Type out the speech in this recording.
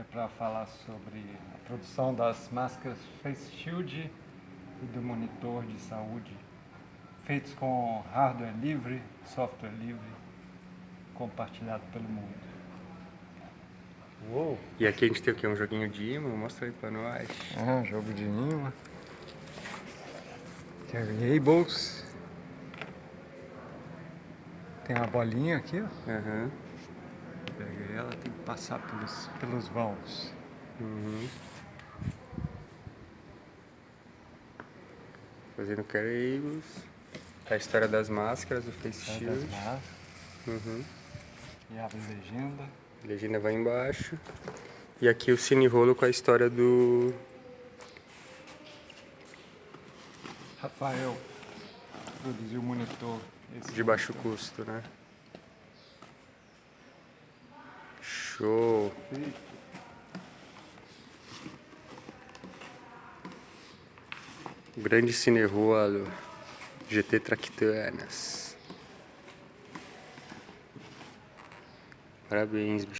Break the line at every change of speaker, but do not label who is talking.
que é para falar sobre a produção das máscaras Face Shield e do monitor de saúde, feitos com hardware livre, software livre, compartilhado pelo mundo. Uou!
E aqui a gente tem o que? Um joguinho de imã? Mostra aí pra nós.
Ah, jogo de imã. Variables. Tem uma bolinha aqui, ó.
Aham.
Pega ela, tem que passar pelos, pelos vãos.
Uhum. Fazendo cables. A história das máscaras, o Face Shield. Uhum.
e abre legenda.
A legenda vai embaixo. E aqui o cine rolo com a história do.
Rafael produziu o monitor.
De baixo custo, né? Show! Grande cine GT Tractanas. Parabéns, bicho.